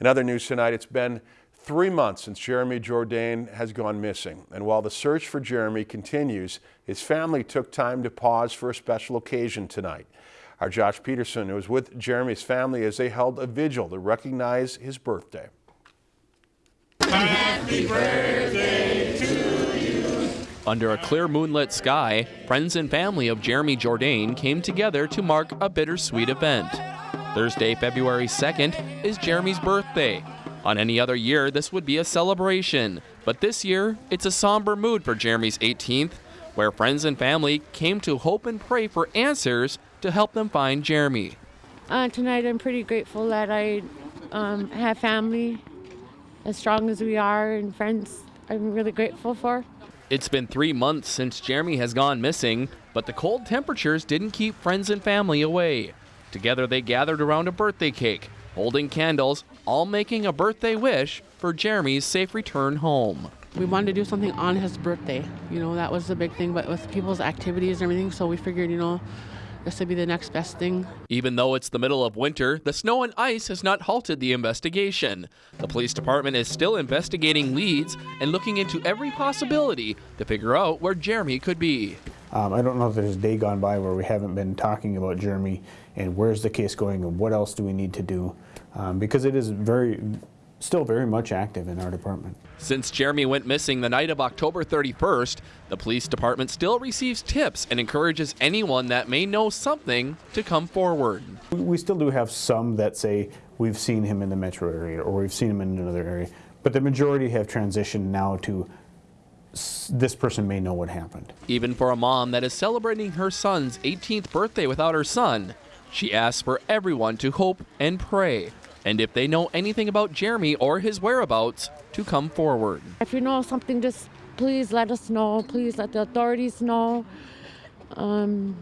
In other news tonight, it's been three months since Jeremy Jourdain has gone missing. And while the search for Jeremy continues, his family took time to pause for a special occasion tonight. Our Josh Peterson was with Jeremy's family as they held a vigil to recognize his birthday. Happy birthday to you. Under a clear moonlit sky, friends and family of Jeremy Jourdain came together to mark a bittersweet event. Thursday, February 2nd, is Jeremy's birthday. On any other year, this would be a celebration, but this year, it's a somber mood for Jeremy's 18th, where friends and family came to hope and pray for answers to help them find Jeremy. Uh, tonight, I'm pretty grateful that I um, have family as strong as we are and friends I'm really grateful for. It's been three months since Jeremy has gone missing, but the cold temperatures didn't keep friends and family away. Together, they gathered around a birthday cake, holding candles, all making a birthday wish for Jeremy's safe return home. We wanted to do something on his birthday. You know, that was the big thing, but with people's activities and everything, so we figured, you know, this would be the next best thing. Even though it's the middle of winter, the snow and ice has not halted the investigation. The police department is still investigating leads and looking into every possibility to figure out where Jeremy could be. Um, I don't know if there's a day gone by where we haven't been talking about Jeremy and where's the case going and what else do we need to do um, because it is very still very much active in our department. Since Jeremy went missing the night of October 31st, the police department still receives tips and encourages anyone that may know something to come forward. We still do have some that say we've seen him in the metro area or we've seen him in another area, but the majority have transitioned now to this person may know what happened. Even for a mom that is celebrating her son's 18th birthday without her son, she asks for everyone to hope and pray. And if they know anything about Jeremy or his whereabouts, to come forward. If you know something, just please let us know. Please let the authorities know. Um,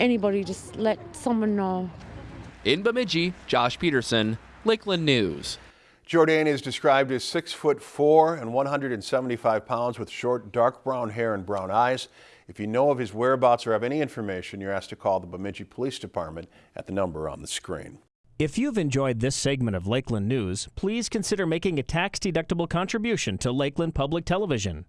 anybody, just let someone know. In Bemidji, Josh Peterson, Lakeland News. Jourdain is described as six foot four and 175 pounds with short dark brown hair and brown eyes. If you know of his whereabouts or have any information, you're asked to call the Bemidji Police Department at the number on the screen. If you've enjoyed this segment of Lakeland News, please consider making a tax-deductible contribution to Lakeland Public Television.